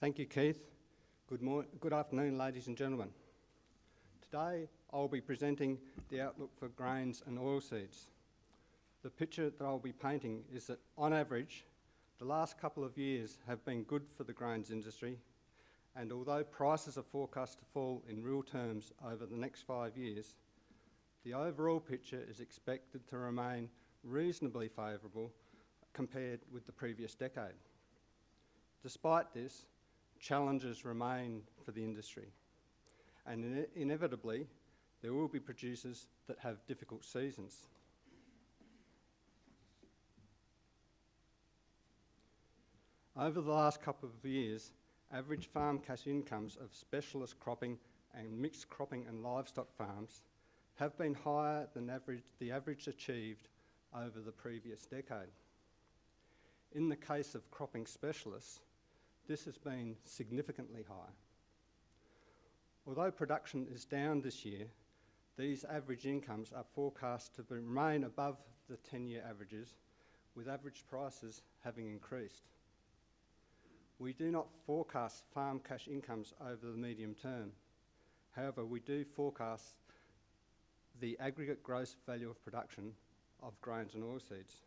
Thank you, Keith. Good, good afternoon, ladies and gentlemen. Today, I'll be presenting the outlook for grains and oilseeds. The picture that I'll be painting is that, on average, the last couple of years have been good for the grains industry, and although prices are forecast to fall in real terms over the next five years, the overall picture is expected to remain reasonably favourable compared with the previous decade. Despite this, challenges remain for the industry, and ine- inevitably, there will be producers that have difficult seasons. Over the last couple of years, average farm cash incomes of specialist cropping and mixed cropping and livestock farms have been higher than average, the average achieved over the previous decade. In the case of cropping specialists, this has been significantly high. Although production is down this year, these average incomes are forecast to remain above the 10 year averages, with average prices having increased. We do not forecast farm cash incomes over the medium term. However, we do forecast the aggregate gross value of production of grains and oilseeds.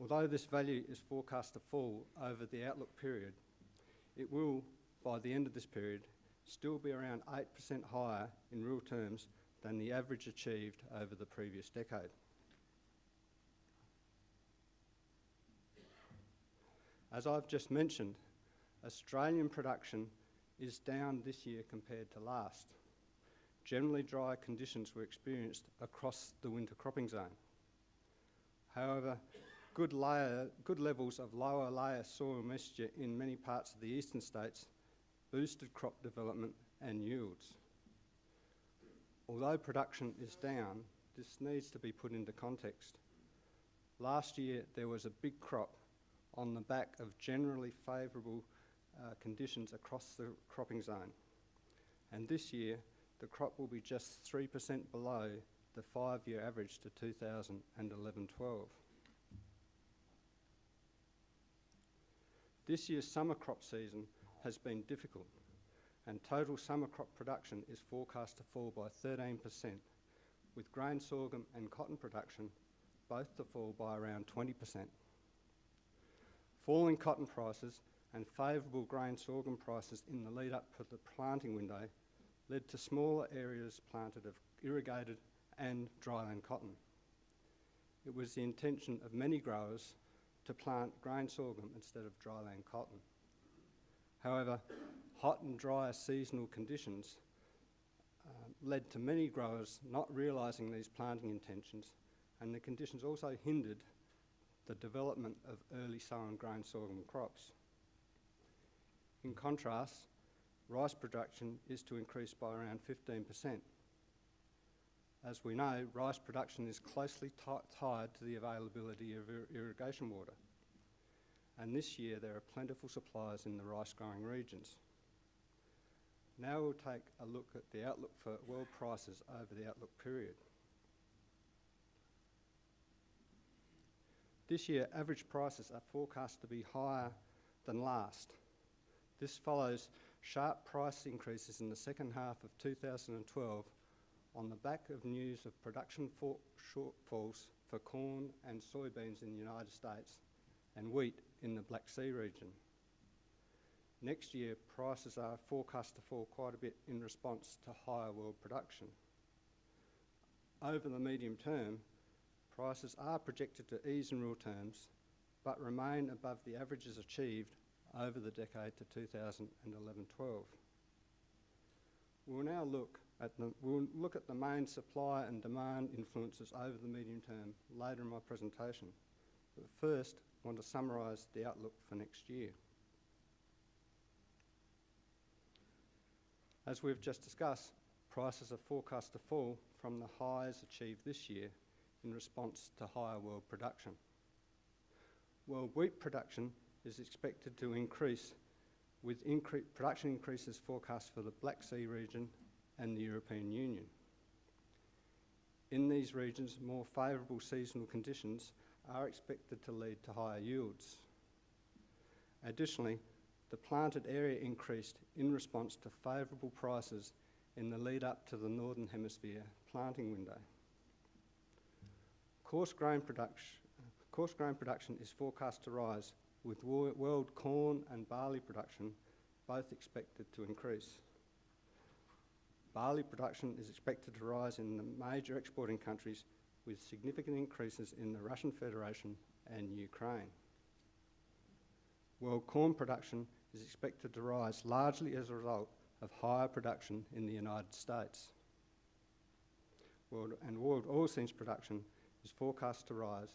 Although this value is forecast to fall over the outlook period, it will, by the end of this period, still be around 8% higher in real terms than the average achieved over the previous decade. As I've just mentioned, Australian production is down this year compared to last. Generally dry conditions were experienced across the winter cropping zone. However, good, layer, good levels of lower layer soil moisture in many parts of the eastern states boosted crop development and yields. Although production is down, this needs to be put into context. Last year, there was a big crop on the back of generally favourable uh, conditions across the cropping zone. And this year, the crop will be just 3% below the five year average to 2011 This year's summer crop season has been difficult, and total summer crop production is forecast to fall by 13%, with grain sorghum and cotton production both to fall by around 20%. Falling cotton prices and favourable grain sorghum prices in the lead up to the planting window led to smaller areas planted of irrigated and dryland cotton. It was the intention of many growers to plant grain sorghum instead of dryland cotton. However, hot and dry seasonal conditions uh, led to many growers not realising these planting intentions, and the conditions also hindered the development of early sown grain sorghum crops. In contrast, rice production is to increase by around 15%. As we know, rice production is closely tied to the availability of ir irrigation water. And this year there are plentiful supplies in the rice growing regions. Now we'll take a look at the outlook for world prices over the outlook period. This year, average prices are forecast to be higher than last. This follows sharp price increases in the second half of 2012 on the back of news of production shortfalls for corn and soybeans in the United States and wheat in the Black Sea region. Next year, prices are forecast to fall quite a bit in response to higher world production. Over the medium term, prices are projected to ease in real terms, but remain above the averages achieved over the decade to 2011-12. We'll now look at the, we'll look at the main supply and demand influences over the medium term later in my presentation. But first, I want to summarise the outlook for next year. As we've just discussed, prices are forecast to fall from the highs achieved this year in response to higher world production. World wheat production is expected to increase with incre production increases forecast for the Black Sea region and the European Union. In these regions, more favourable seasonal conditions are expected to lead to higher yields. Additionally, the planted area increased in response to favourable prices in the lead up to the Northern Hemisphere planting window. Coarse grain, coarse grain production is forecast to rise, with world corn and barley production both expected to increase. Barley production is expected to rise in the major exporting countries with significant increases in the Russian Federation and Ukraine. World corn production is expected to rise largely as a result of higher production in the United States. World, and world oilseeds production is forecast to rise,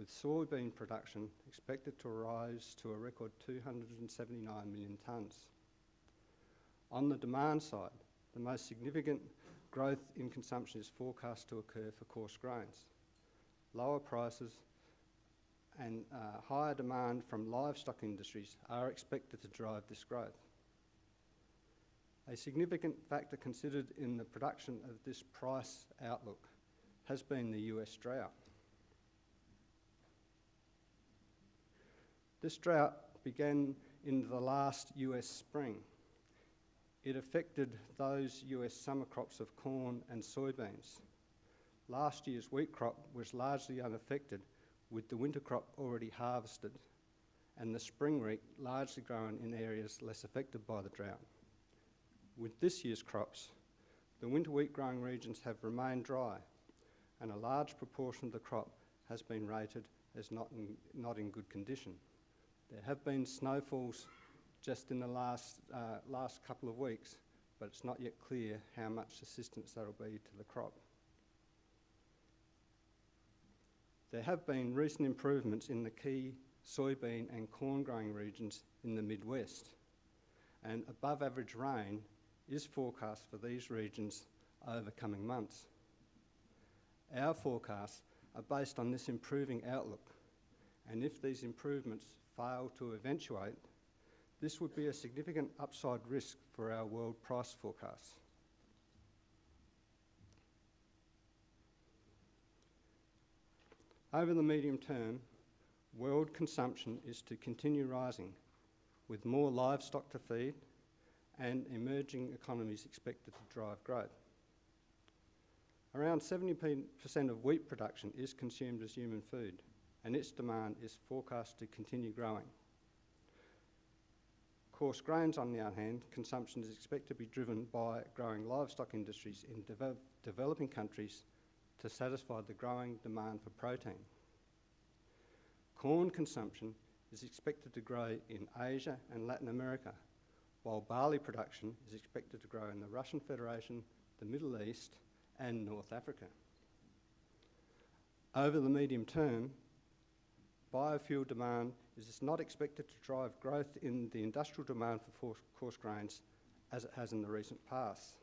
with soybean production expected to rise to a record 279 million tonnes. On the demand side, the most significant growth in consumption is forecast to occur for coarse grains. Lower prices and uh, higher demand from livestock industries are expected to drive this growth. A significant factor considered in the production of this price outlook has been the US drought. This drought began in the last US spring. It affected those US summer crops of corn and soybeans. Last year's wheat crop was largely unaffected, with the winter crop already harvested, and the spring wheat largely grown in areas less affected by the drought. With this year's crops, the winter wheat growing regions have remained dry, and a large proportion of the crop has been rated as not in, not in good condition. There have been snowfalls just in the last, uh, last couple of weeks, but it's not yet clear how much assistance that will be to the crop. There have been recent improvements in the key soybean and corn growing regions in the Midwest, and above average rain is forecast for these regions over coming months. Our forecasts are based on this improving outlook, and if these improvements fail to eventuate, this would be a significant upside risk for our world price forecasts. Over the medium term, world consumption is to continue rising, with more livestock to feed and emerging economies expected to drive growth. Around 70% of wheat production is consumed as human food, and its demand is forecast to continue growing. Coarse grains, on the other hand, consumption is expected to be driven by growing livestock industries in devel developing countries to satisfy the growing demand for protein. Corn consumption is expected to grow in Asia and Latin America, while barley production is expected to grow in the Russian Federation, the Middle East, and North Africa. Over the medium term, biofuel demand is not expected to drive growth in the industrial demand for coarse grains as it has in the recent past.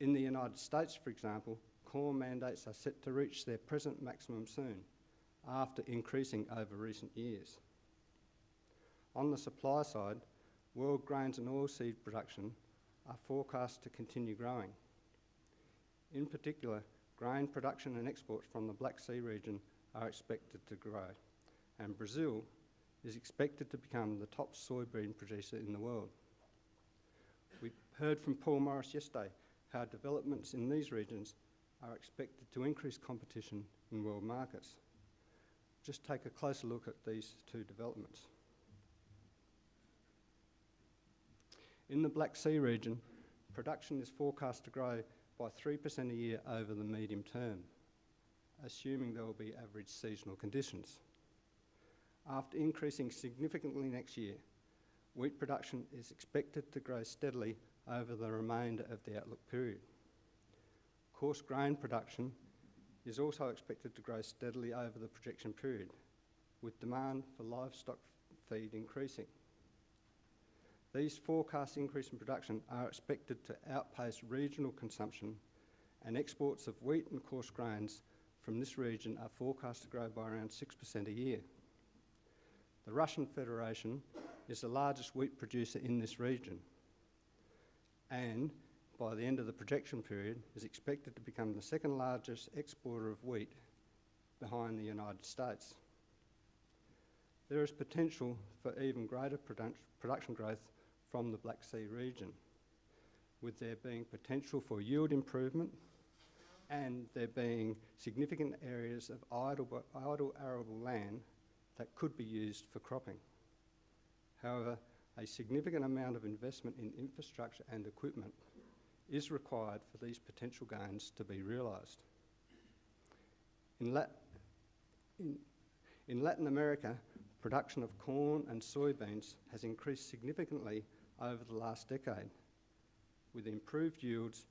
In the United States, for example, corn mandates are set to reach their present maximum soon, after increasing over recent years. On the supply side, world grains and oilseed production are forecast to continue growing. In particular, grain production and exports from the Black Sea region are expected to grow, and Brazil is expected to become the top soybean producer in the world. We heard from Paul Morris yesterday how developments in these regions are expected to increase competition in world markets. Just take a closer look at these two developments. In the Black Sea region, production is forecast to grow by 3% a year over the medium term, assuming there will be average seasonal conditions. After increasing significantly next year, wheat production is expected to grow steadily over the remainder of the outlook period. Coarse grain production is also expected to grow steadily over the projection period, with demand for livestock feed increasing. These forecast increase in production are expected to outpace regional consumption and exports of wheat and coarse grains from this region are forecast to grow by around 6% a year. The Russian Federation is the largest wheat producer in this region and by the end of the projection period is expected to become the second largest exporter of wheat behind the United States. there is potential for even greater produc- production growth from the Black Sea region, with there being potential for yield improvement and there being significant areas of idle, idle arable land that could be used for cropping. However, a significant amount of investment in infrastructure and equipment is required for these potential gains to be realised. In, in, in Latin America, production of corn and soybeans has increased significantly over the last decade, with improved yields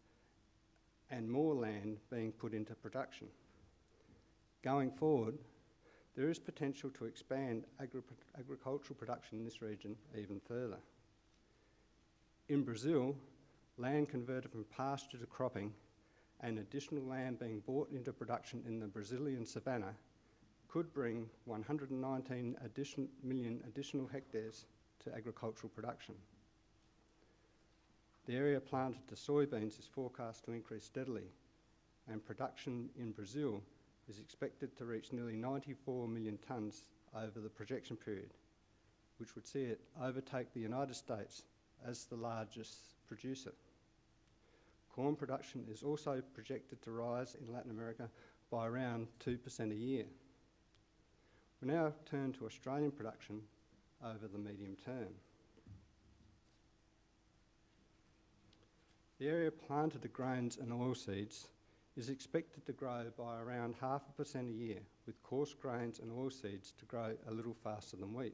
and more land being put into production. Going forward, there is potential to expand agri- agricultural production in this region even further. In Brazil, land converted from pasture to cropping and additional land being brought into production in the Brazilian savannah could bring 119 addition, million additional hectares to agricultural production. The area planted to soybeans is forecast to increase steadily, and production in Brazil is expected to reach nearly 94 million tonnes over the projection period, which would see it overtake the United States as the largest producer. Corn production is also projected to rise in Latin America by around 2% a year. We now turn to Australian production over the medium term. The area planted to grains and oilseeds is expected to grow by around half a percent a year, with coarse grains and oilseeds to grow a little faster than wheat.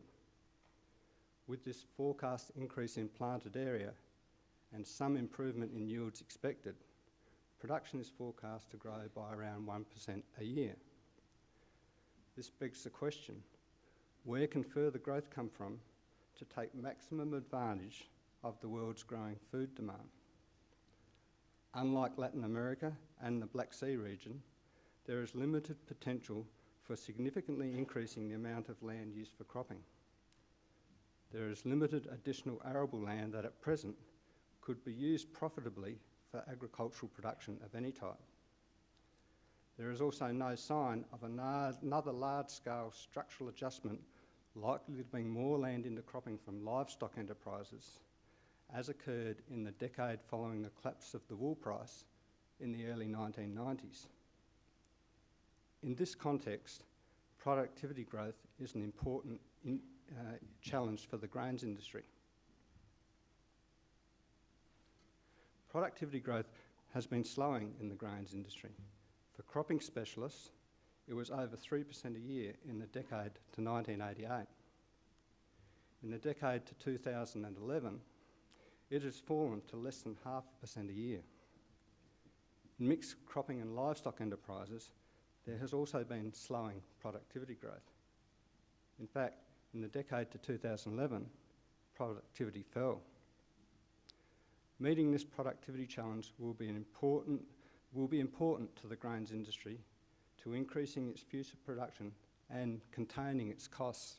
With this forecast increase in planted area and some improvement in yields expected, production is forecast to grow by around 1% a year. This begs the question, where can further growth come from to take maximum advantage of the world's growing food demand? Unlike Latin America and the Black Sea region, there is limited potential for significantly increasing the amount of land used for cropping. There is limited additional arable land that at present could be used profitably for agricultural production of any type. There is also no sign of another large-scale structural adjustment likely to bring more land into cropping from livestock enterprises as occurred in the decade following the collapse of the wool price in the early 1990s. In this context, productivity growth is an important in, uh, challenge for the grains industry. Productivity growth has been slowing in the grains industry. For cropping specialists, it was over 3% a year in the decade to 1988. In the decade to 2011, it has fallen to less than half a percent a year. In mixed cropping and livestock enterprises, there has also been slowing productivity growth. In fact, in the decade to 2011, productivity fell. Meeting this productivity challenge will be, important, will be important to the grains industry to increasing its future production and containing its costs.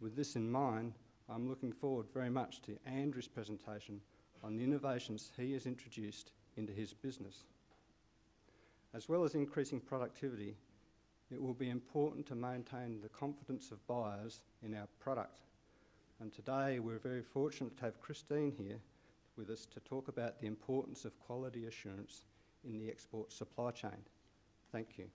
With this in mind, I'm looking forward very much to Andrew's presentation on the innovations he has introduced into his business. As well as increasing productivity, it will be important to maintain the confidence of buyers in our product. And today we're very fortunate to have Christine here with us to talk about the importance of quality assurance in the export supply chain. Thank you.